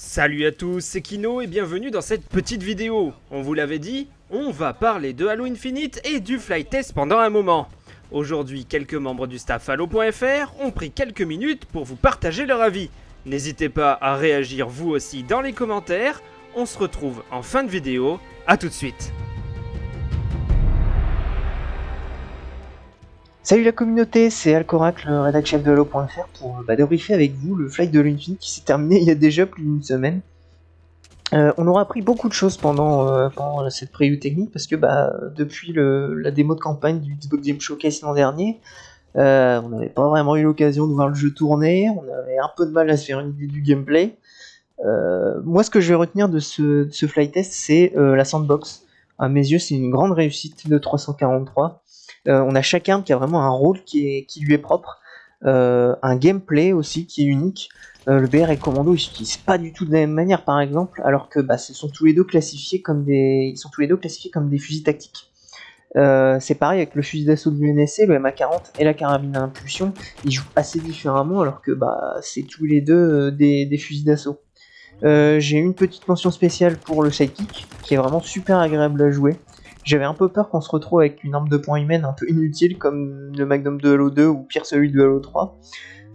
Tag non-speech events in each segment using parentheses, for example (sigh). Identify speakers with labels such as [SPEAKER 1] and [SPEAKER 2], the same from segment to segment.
[SPEAKER 1] Salut à tous, c'est Kino et bienvenue dans cette petite vidéo. On vous l'avait dit, on va parler de Halo Infinite et du flight test pendant un moment. Aujourd'hui, quelques membres du staff Halo.fr ont pris quelques minutes pour vous partager leur avis. N'hésitez pas à réagir vous aussi dans les commentaires. On se retrouve en fin de vidéo. A tout de suite.
[SPEAKER 2] Salut la communauté, c'est Alcorac, le rédac de Halo.fr pour bah, débriefer avec vous le flight de l'Infinite qui s'est terminé il y a déjà plus d'une semaine. Euh, on aura appris beaucoup de choses pendant, euh, cette preview technique parce que bah, depuis le, la démo de campagne du Xbox Game Showcase l'an dernier, euh, on n'avait pas vraiment eu l'occasion de voir le jeu tourner, on avait un peu de mal à se faire une idée du gameplay. moi ce que je vais retenir de ce, ce flight test c'est la sandbox. À mes yeux c'est une grande réussite de 343. Euh, on a chacun qui a vraiment un rôle qui, lui est propre, euh, un gameplay aussi qui est unique. Euh, le BR et le commando ils s'utilisent pas du tout de la même manière par exemple, alors que bah, sont tous les deux classifiés comme des, ils sont tous les deux classifiés comme des fusils tactiques. c'est pareil avec le fusil d'assaut de l'UNSC, le MA40 et la carabine à impulsion, ils jouent assez différemment alors que bah, c'est tous les deux des, des, fusils d'assaut. J'ai une petite mention spéciale pour le sidekick qui est vraiment super agréable à jouer. J'avais un peu peur qu'on se retrouve avec une arme de points humaine un peu inutile comme le Magnum de Halo 2 ou pire celui de Halo 3.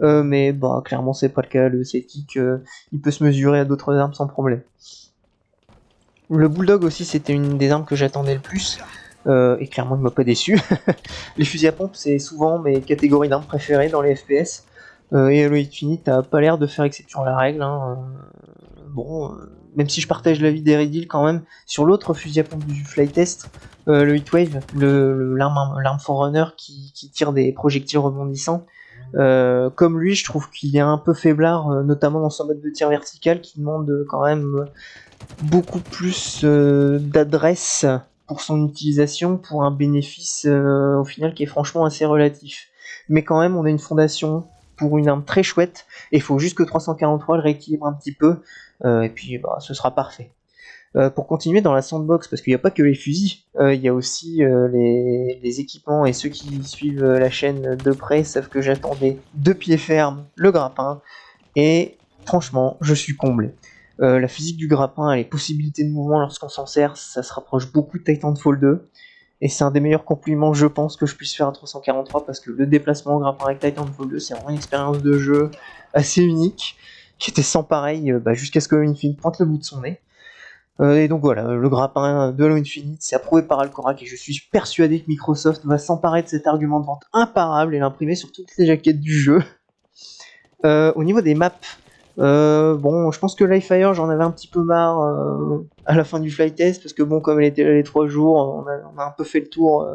[SPEAKER 2] Euh, mais bah clairement c'est pas le cas, le Celtic euh, il peut se mesurer à d'autres armes sans problème. Le Bulldog aussi c'était une des armes que j'attendais le plus. Euh, et clairement il m'a pas déçu. (laughs) les fusils à pompe c'est souvent mes catégories d'armes préférées dans les FPS. et Halo Infinite a pas l'air de faire exception à la règle. Hein. Bon, même si je partage l'avis d'Eridil quand même, sur l'autre fusil à pompe du flytest, euh, le Heatwave, l'arme Forerunner qui, qui tire des projectiles rebondissants, euh, comme lui, je trouve qu'il est un peu faiblard, euh, notamment dans son mode de tir vertical, qui demande quand même beaucoup plus d'adresse pour son utilisation, pour un bénéfice au final qui est franchement assez relatif. Mais quand même, on a une fondation pour une arme très chouette, et il faut juste que 343 le rééquilibre un petit peu, euh, et puis bah, ce sera parfait. Euh, pour continuer dans la sandbox, parce qu'il n'y a pas que les fusils, euh, il y a aussi les, équipements, et ceux qui suivent la chaîne de près savent que j'attendais de pied ferme le grappin, et franchement, je suis comblé. la physique du grappin et les possibilités de mouvement lorsqu'on s'en sert, ça se rapproche beaucoup de Titanfall 2, et c'est un des meilleurs compliments, je pense, que je puisse faire à 343, parce que le déplacement au grappin avec Titanfall 2, c'est vraiment une expérience de jeu assez unique, qui était sans pareil euh, bah, jusqu'à ce que Infinite pointe le bout de son nez. Euh, et donc voilà, le grappin de Halo Infinite, c'est approuvé par Alcorac et je suis persuadé que Microsoft va s'emparer de cet argument de vente imparable et l'imprimer sur toutes les jaquettes du jeu. Euh, au niveau des maps, bon, je pense que Livefire, j'en avais un petit peu marre à la fin du flight test parce que bon, comme elle était là les trois jours, on a, un peu fait le tour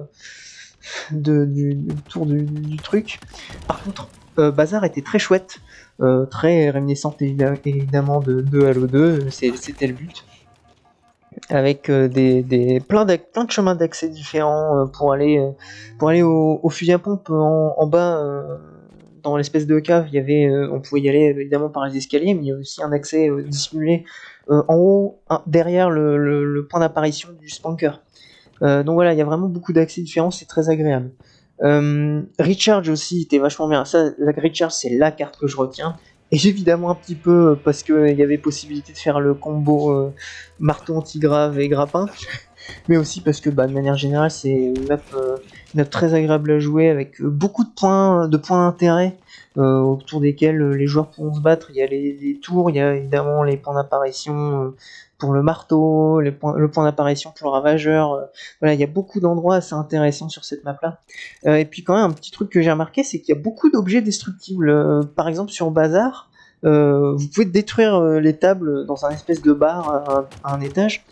[SPEAKER 2] du, tour du, truc. Par contre, Bazar était très chouette. Euh, très réminiscente évidemment de, Halo 2, c'était le but. Avec euh, des, plein, de, chemins d'accès différents euh, pour aller, au, fusil à pompe en, bas dans l'espèce de cave, on pouvait y aller évidemment par les escaliers, mais il y a aussi un accès dissimulé en haut, derrière le, point d'apparition du spanker. donc voilà, il y a vraiment beaucoup d'accès différents, c'est très agréable. Euh, aussi était vachement bien. Ça, la Recharge, c'est la carte que je retiens. Et évidemment un petit peu parce qu'il y avait possibilité de faire le combo euh, marteau anti-grave et grappin. (laughs) Mais aussi parce que bah, de manière générale c'est une map, euh, très agréable à jouer avec beaucoup de points de points d'intérêt autour desquels les joueurs pourront se battre. Il y a les tours, il y a évidemment les points d'apparition pour le marteau, le point d'apparition pour le ravageur. Euh, voilà, il y a beaucoup d'endroits assez intéressants sur cette map-là. Euh, et puis quand même, un petit truc que j'ai remarqué, c'est qu'il y a beaucoup d'objets destructibles. Euh, par exemple, sur Bazar, vous pouvez détruire les tables dans un espèce de bar à un, étage,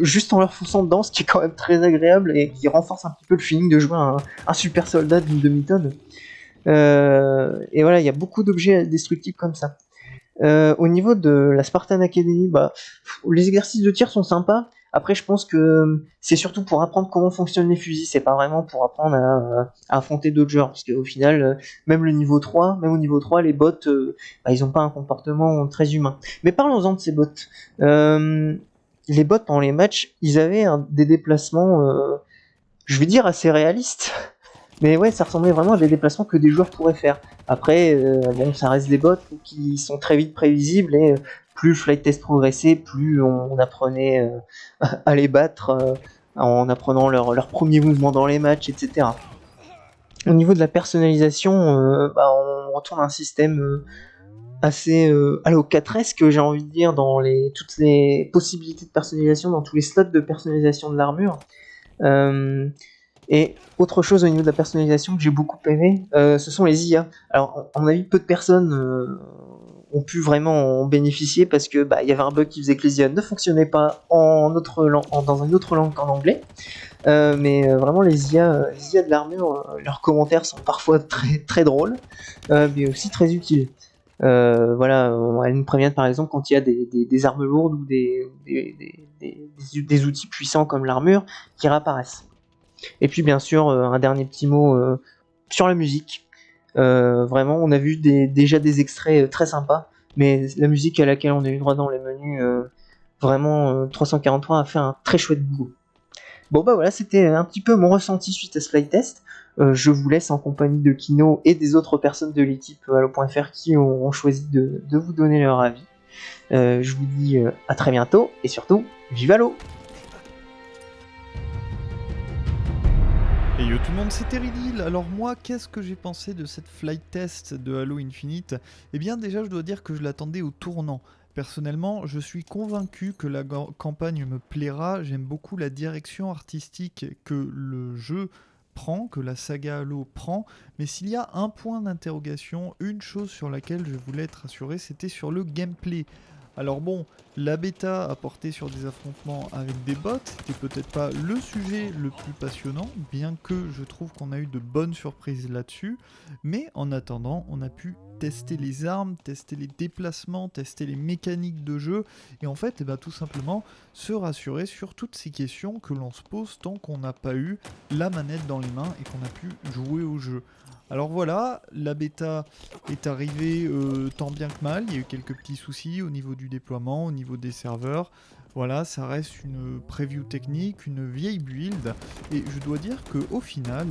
[SPEAKER 2] juste en leur fonçant dedans, ce qui est quand même très agréable et qui renforce un petit peu le feeling de jouer un, un super soldat d'une demi-tonne. et voilà, il y a beaucoup d'objets destructibles comme ça. Euh, au niveau de la Spartan Academy, bah, les exercices de tir sont sympas. Après, je pense que c'est surtout pour apprendre comment fonctionnent les fusils, c'est pas vraiment pour apprendre à, affronter d'autres joueurs. Parce qu'au final, euh, même le niveau 3, même au niveau 3, les bots, euh, bah, ils ont pas un comportement très humain. Mais parlons-en de ces bots. les bots, pendant les matchs, ils avaient des déplacements, je vais dire, assez réalistes. Mais ouais, ça ressemblait vraiment à des déplacements que des joueurs pourraient faire. Après, euh, bon, ça reste des bots qui sont très vite prévisibles et euh, plus flight test progressait, plus on, apprenait (laughs) à les battre en apprenant leurs leur premiers mouvements dans les matchs, etc. Au niveau de la personnalisation, bah, on retourne à un système assez euh, Halo 4 que j'ai envie de dire dans les toutes les possibilités de personnalisation dans tous les slots de personnalisation de l'armure euh, et autre chose au niveau de la personnalisation que j'ai beaucoup aimé euh, ce sont les IA alors on a vu peu de personnes euh, ont pu vraiment en bénéficier parce que bah, il y avait un bug qui faisait que les IA ne fonctionnaient pas en autre en, dans une autre langue qu'en anglais. Mais vraiment les IA, les IA de l'armure leurs commentaires sont parfois (laughs) très très drôles mais aussi très utiles. Euh, voilà, elle nous prévient par exemple quand il y a des, armes lourdes ou des, des outils puissants comme l'armure qui réapparaissent. Et puis bien sûr, euh, un dernier petit mot euh, sur la musique. vraiment, on a vu déjà des extraits très sympas, mais la musique à laquelle on a eu droit dans les menus, vraiment 343 a fait un très chouette boulot. Bon bah voilà, c'était un petit peu mon ressenti suite à ce flight test. Euh, je vous laisse en compagnie de Kino et des autres personnes de l'équipe Halo.fr qui ont, choisi de, vous donner leur avis. Euh, je vous dis euh, à très bientôt et surtout, vive Halo
[SPEAKER 3] Yo tout le monde, c'est Teridil. Alors moi, qu'est-ce que j'ai pensé de cette flight test de Halo Infinite? Eh bien déjà, je dois dire que je l'attendais au tournant. Personnellement, je suis convaincu que la campagne me plaira. J'aime beaucoup la direction artistique que le jeu prend, que la saga Halo prend, mais s'il y a un point d'interrogation, une chose sur laquelle je voulais être rassuré, c'était sur le gameplay. Alors bon, la bêta a porté sur des affrontements avec des bots, c'était peut-être pas le sujet le plus passionnant, bien que je trouve qu'on a eu de bonnes surprises là-dessus, mais en attendant, on a pu tester les armes, tester les déplacements, tester les mécaniques de jeu, et en fait, eh ben, tout simplement se rassurer sur toutes ces questions que l'on se pose tant qu'on n'a pas eu la manette dans les mains et qu'on a pu jouer au jeu. Alors voilà, la bêta est arrivée euh, tant bien que mal, il y a eu quelques petits soucis au niveau du déploiement, au niveau des serveurs. Voilà, ça reste une preview technique, une vieille build, et je dois dire que au final,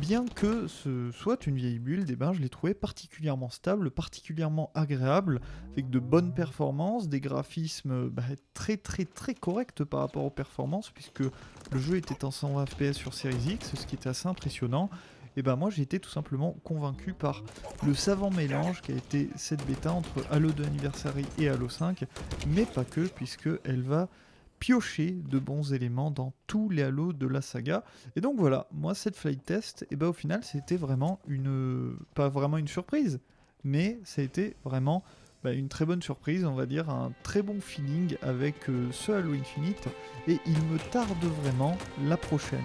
[SPEAKER 3] bien que ce soit une vieille build, eh ben, je l'ai trouvé particulièrement stable, particulièrement agréable, avec de bonnes performances, des graphismes bah, très très très corrects par rapport aux performances, puisque le jeu était en 120 fps sur Series X, ce qui était assez impressionnant et ben moi j'ai été tout simplement convaincu par le savant mélange qui a été cette bêta entre Halo 2 Anniversary et Halo 5, mais pas que, puisque elle va piocher de bons éléments dans tous les Halo de la saga. Et donc voilà, moi cette flight test, et ben au final c'était vraiment une... pas vraiment une surprise, mais ça a été vraiment bah, une très bonne surprise, on va dire, un très bon feeling avec euh, ce Halo Infinite, et il me tarde vraiment la prochaine.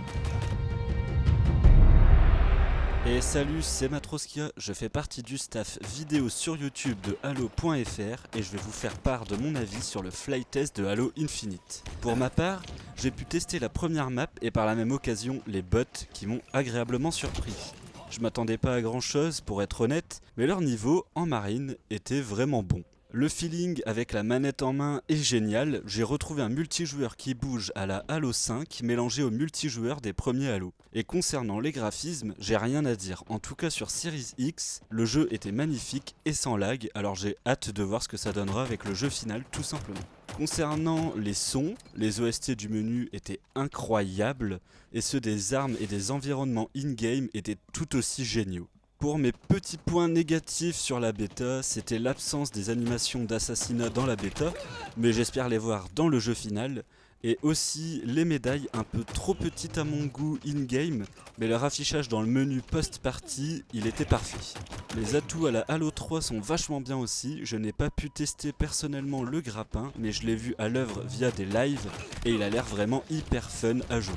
[SPEAKER 4] Et salut, c'est Matroskia, je fais partie du staff vidéo sur YouTube de Halo.fr et je vais vous faire part de mon avis sur le flight test de Halo Infinite. Pour ma part, j'ai pu tester la première map et par la même occasion les bots qui m'ont agréablement surpris. Je m'attendais pas à grand chose pour être honnête, mais leur niveau en marine était vraiment bon. Le feeling avec la manette en main est génial, j'ai retrouvé un multijoueur qui bouge à la Halo 5 mélangé au multijoueur des premiers Halo. Et concernant les graphismes, j'ai rien à dire, en tout cas sur Series X, le jeu était magnifique et sans lag, alors j'ai hâte de voir ce que ça donnera avec le jeu final tout simplement. Concernant les sons, les OST du menu étaient incroyables, et ceux des armes et des environnements in-game étaient tout aussi géniaux. Pour mes petits points négatifs sur la bêta, c'était l'absence des animations d'assassinat dans la bêta, mais j'espère les voir dans le jeu final, et aussi les médailles un peu trop petites à mon goût in-game, mais leur affichage dans le menu post-party, il était parfait. Les atouts à la Halo 3 sont vachement bien aussi, je n'ai pas pu tester personnellement le grappin, mais je l'ai vu à l'œuvre via des lives, et il a l'air vraiment hyper fun à jouer.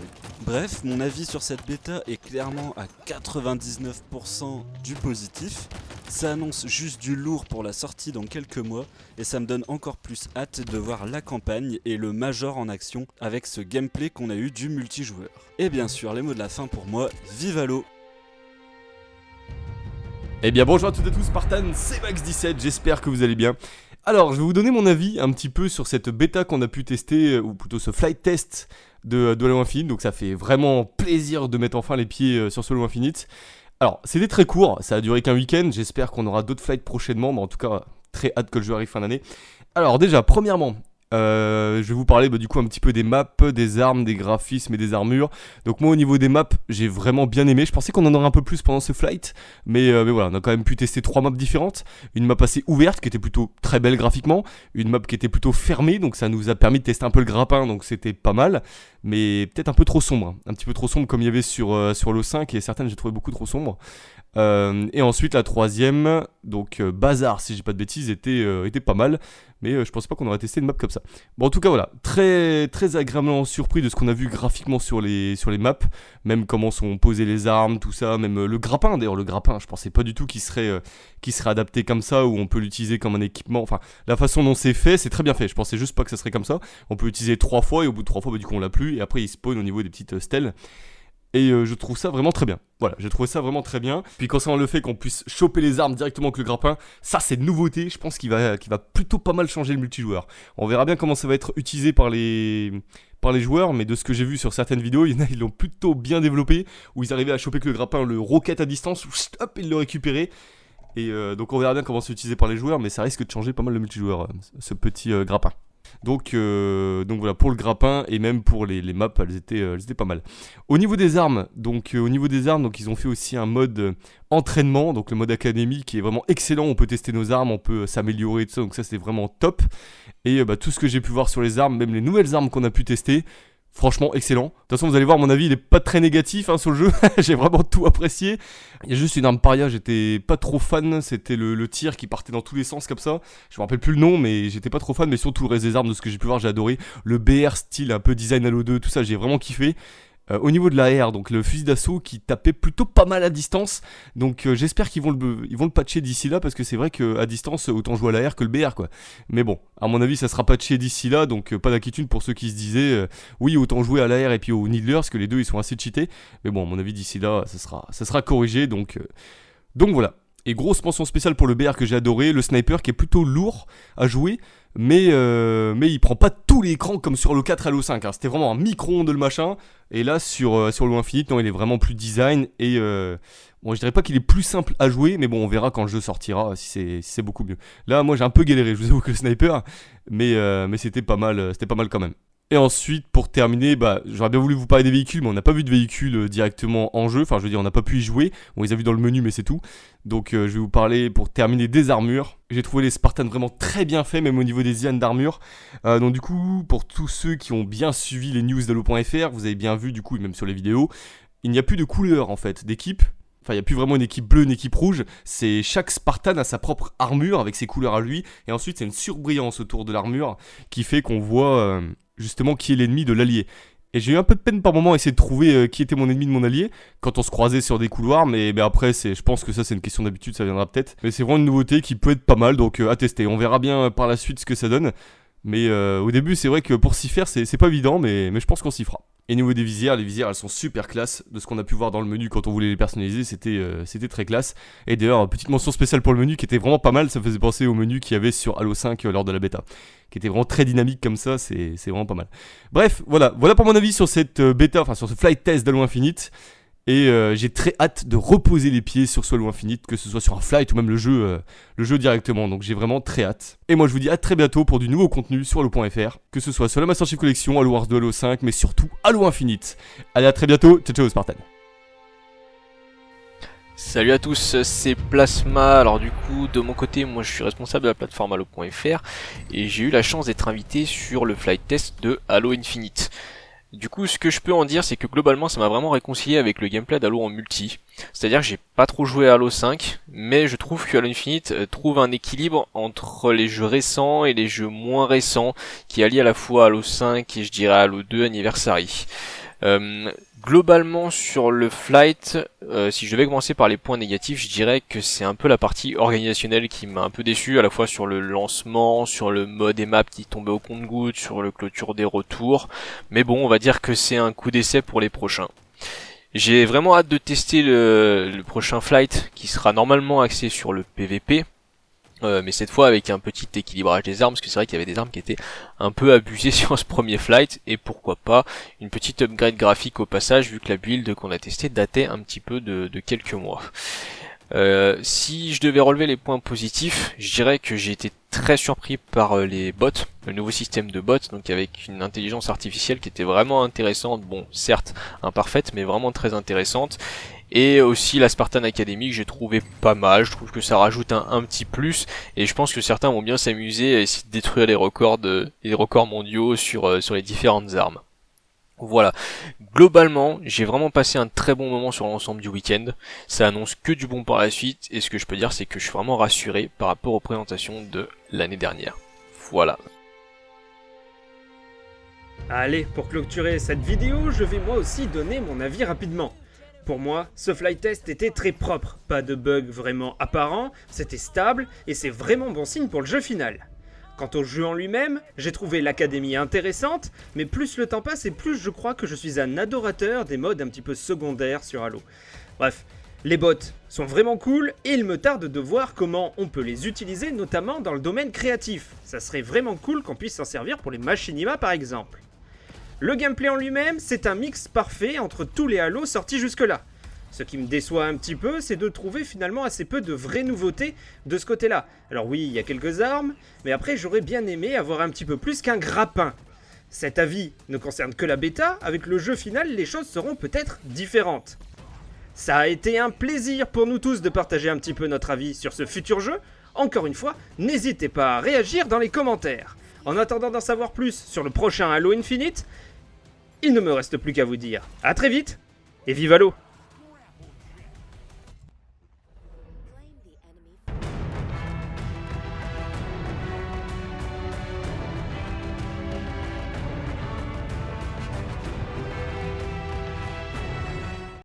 [SPEAKER 4] Bref, mon avis sur cette bêta est clairement à 99% du positif, ça annonce juste du lourd pour la sortie dans quelques mois, et ça me donne encore plus hâte de voir la campagne et le Major en action avec ce gameplay qu'on a eu du multijoueur. Et bien sûr, les mots de la fin pour moi, vive Halo
[SPEAKER 5] Eh bien bonjour à toutes et tous, Spartan, c'est Max17, j'espère que vous allez bien. Alors, je vais vous donner mon avis un petit peu sur cette bêta qu'on a pu tester, ou plutôt ce flight test de, Halo Infinite, donc ça fait vraiment plaisir de mettre enfin les pieds euh, sur ce Halo Infinite. Alors, c'était très court, ça a duré qu'un week-end, j'espère qu'on aura d'autres flights prochainement, mais en tout cas, très hâte que le jeu arrive fin d'année. Alors déjà, premièrement, euh, je vais vous parler bah, du coup un petit peu des maps, des armes, des graphismes et des armures. Donc moi au niveau des maps, j'ai vraiment bien aimé. Je pensais qu'on en aurait un peu plus pendant ce flight, mais, euh, mais, voilà, on a quand même pu tester trois maps différentes. Une map assez ouverte qui était plutôt très belle graphiquement, une map qui était plutôt fermée, donc ça nous a permis de tester un peu le grappin, donc c'était pas mal, mais peut-être un peu trop sombre, un petit peu trop sombre comme il y avait sur, euh, sur l'O5 et certaines j'ai trouvé beaucoup trop sombre. Et ensuite la troisième, donc Bazar si j'ai pas de bêtises, était, était pas mal. Mais euh, je pense pas qu'on aurait testé une map comme ça. Bon, en tout cas, voilà, très, agréablement surpris de ce qu'on a vu graphiquement sur les, maps, même comment sont posées les armes, tout ça, même euh, le grappin, d'ailleurs, le grappin, je pensais pas du tout qu'il serait, euh, serait adapté comme ça, où on peut l'utiliser comme un équipement, enfin, la façon dont c'est fait, c'est très bien fait, je pensais juste pas que ça serait comme ça, on peut l'utiliser trois fois, et au bout de trois fois, bah, du coup, on l'a plus, et après, il spawn au niveau des petites stèles, et euh, je trouve ça vraiment très bien. Voilà, j'ai trouvé ça vraiment très bien. Puis concernant le fait qu'on puisse choper les armes directement avec le grappin, ça c'est une nouveauté, je pense qu'il va, va plutôt pas mal changer le multijoueur. On verra bien comment ça va être utilisé par les, par les joueurs, mais de ce que j'ai vu sur certaines vidéos, (laughs) ils l'ont plutôt bien développé, où ils arrivaient à choper que le grappin, le roquette à distance, hop, ils le récupéraient. Et euh, donc on verra bien comment c'est utilisé par les joueurs, mais ça risque de changer pas mal le multijoueur, euh, ce petit grappin. Donc, euh, donc voilà, pour le grappin et même pour les, maps, elles étaient, euh, elles étaient, pas mal. Au niveau des armes, donc euh, au niveau des armes, donc ils ont fait aussi un mode entraînement, donc le mode académie qui est vraiment excellent. On peut tester nos armes, on peut s'améliorer tout ça, donc ça c'est vraiment top. Et bah, tout ce que j'ai pu voir sur les armes, même les nouvelles armes qu'on a pu tester, Franchement, excellent. De toute façon, vous allez voir, mon avis, il est pas très négatif hein, sur le jeu. (laughs) J'ai vraiment tout apprécié. Il y a juste une arme paria, j'étais pas trop fan. C'était le, tir qui partait dans tous les sens comme ça. Je me rappelle plus le nom, mais j'étais pas trop fan. Mais surtout, le reste des armes, de ce que j'ai pu voir, j'ai adoré. Le BR style un peu design Halo 2, tout ça, j'ai vraiment kiffé. Euh, au niveau de la donc le fusil d'assaut qui tapait plutôt pas mal à distance. Donc euh, j'espère qu'ils vont le, vont le patcher d'ici là parce que c'est vrai qu'à distance autant jouer à la que le BR quoi. Mais bon, à mon avis ça sera patché d'ici là donc euh, pas d'inquiétude pour ceux qui se disaient oui autant jouer à la et puis au Needler parce que les deux ils sont assez cheatés. Mais bon à mon avis d'ici là ça sera, ça sera corrigé donc, donc voilà. Et grosse mention spéciale pour le BR que j'ai adoré, le sniper qui est plutôt lourd à jouer, mais, euh, mais il prend pas tout l'écran comme sur le 4 Halo 5. Hein. C'était vraiment un micro-ondes le machin. Et là, sur, euh, sur le Infinite, non, il est vraiment plus design. Et euh, bon, je dirais pas qu'il est plus simple à jouer, mais bon, on verra quand le jeu sortira si c'est beaucoup mieux. Là, moi, j'ai un peu galéré, je vous avoue que le sniper, mais, mais c'était pas mal, c'était pas mal quand même. Et ensuite, pour terminer, bah, j'aurais bien voulu vous parler des véhicules, mais on n'a pas vu de véhicules euh, directement en jeu. Enfin, je veux dire, on n'a pas pu y jouer. On les a vus dans le menu, mais c'est tout. Donc, euh, je vais vous parler, pour terminer, des armures. J'ai trouvé les Spartans vraiment très bien faits, même au niveau des IAN d'armure. Euh, donc, du coup, pour tous ceux qui ont bien suivi les news d'Halo.fr, vous avez bien vu, du coup, même sur les vidéos, il n'y a plus de couleur, en fait, d'équipe. Enfin, il n'y a plus vraiment une équipe bleue, une équipe rouge. C'est chaque Spartan a sa propre armure avec ses couleurs à lui. Et ensuite, c'est une surbrillance autour de l'armure qui fait qu'on voit justement qui est l'ennemi de l'allié. Et j'ai eu un peu de peine par moment à essayer de trouver euh, qui était mon ennemi de mon allié quand on se croisait sur des couloirs, mais, après, c'est, je pense que ça c'est une question d'habitude, ça viendra peut-être. Mais c'est vraiment une nouveauté qui peut être pas mal, donc euh, à tester. On verra bien euh, par la suite ce que ça donne. Mais au début, c'est vrai que pour s'y faire, c'est, pas évident, mais, mais je pense qu'on s'y fera. Et niveau des visières, les visières elles sont super classe. De ce qu'on a pu voir dans le menu quand on voulait les personnaliser, c'était euh, très classe. Et d'ailleurs, petite mention spéciale pour le menu qui était vraiment pas mal. Ça faisait penser au menu qu'il y avait sur Halo 5 euh, lors de la bêta. Qui était vraiment très dynamique comme ça, c'est vraiment pas mal. Bref, voilà, voilà pour mon avis sur cette euh, bêta, enfin sur ce flight test d'Halo Infinite. Et euh, j'ai très hâte de reposer les pieds sur Solo Infinite, que ce soit sur un flight ou même le jeu, euh, le jeu directement. Donc j'ai vraiment très hâte. Et moi je vous dis à très bientôt pour du nouveau contenu sur Halo.fr, que ce soit sur la Master Chief Collection, Halo Wars 2, Halo 5, mais surtout Halo Infinite. Allez à très bientôt, ciao ciao Spartan.
[SPEAKER 6] Salut à tous, c'est Plasma. Alors du coup, de mon côté, moi je suis responsable de la plateforme Halo.fr et j'ai eu la chance d'être invité sur le flight test de Halo Infinite. Du coup, ce que je peux en dire, c'est que globalement, ça m'a vraiment réconcilié avec le gameplay d'Halo en multi. C'est-à-dire que j'ai pas trop joué à Halo 5, mais je trouve que Halo Infinite euh, trouve un équilibre entre les jeux récents et les jeux moins récents, qui allient à la fois Halo 5 et je dirais Halo 2 Anniversary. Euh, globalement sur le flight, euh, si je devais commencer par les points négatifs, je dirais que c'est un peu la partie organisationnelle qui m'a un peu déçu, à la fois sur le lancement, sur le mode et map qui tombait au compte-goutte, sur le clôture des retours. Mais bon, on va dire que c'est un coup d'essai pour les prochains. J'ai vraiment hâte de tester le, le prochain flight qui sera normalement axé sur le PVP. Euh, mais cette fois avec un petit équilibrage des armes, parce que c'est vrai qu'il y avait des armes qui étaient un peu abusées (laughs) sur ce premier flight, et pourquoi pas une petite upgrade graphique au passage, vu que la build qu'on a testée datait un petit peu de, quelques mois. Euh, si je devais relever les points positifs, je dirais que j'ai été très surpris par euh, les bots, le nouveau système de bots, donc avec une intelligence artificielle qui était vraiment intéressante, bon certes imparfaite, mais vraiment très intéressante. Et aussi la Spartan Academy que j'ai trouvé pas mal, je trouve que ça rajoute un, petit plus, et je pense que certains vont bien s'amuser à essayer de détruire les records, de, les records mondiaux sur, euh, sur les différentes armes. Voilà, globalement, j'ai vraiment passé un très bon moment sur l'ensemble du week-end. Ça annonce que du bon par la suite, et ce que je peux dire, c'est que je suis vraiment rassuré par rapport aux présentations de l'année dernière. Voilà.
[SPEAKER 1] Allez, pour clôturer cette vidéo, je vais moi aussi donner mon avis rapidement. Pour moi, ce flight test était très propre, pas de bugs vraiment apparents, c'était stable, et c'est vraiment bon signe pour le jeu final. Quant au jeu en lui-même, j'ai trouvé l'académie intéressante, mais plus le temps passe et plus je crois que je suis un adorateur des modes un petit peu secondaires sur Halo. Bref, les bots sont vraiment cool et il me tarde de voir comment on peut les utiliser notamment dans le domaine créatif. Ça serait vraiment cool qu'on puisse s'en servir pour les machinima par exemple. Le gameplay en lui-même, c'est un mix parfait entre tous les Halo sortis jusque-là. Ce qui me déçoit un petit peu, c'est de trouver finalement assez peu de vraies nouveautés de ce côté-là. Alors oui, il y a quelques armes, mais après j'aurais bien aimé avoir un petit peu plus qu'un grappin. Cet avis ne concerne que la bêta, avec le jeu final les choses seront peut-être différentes. Ça a été un plaisir pour nous tous de partager un petit peu notre avis sur ce futur jeu. Encore une fois, n'hésitez pas à réagir dans les commentaires. En attendant d'en savoir plus sur le prochain Halo Infinite, il ne me reste plus qu'à vous dire à très vite et vive Halo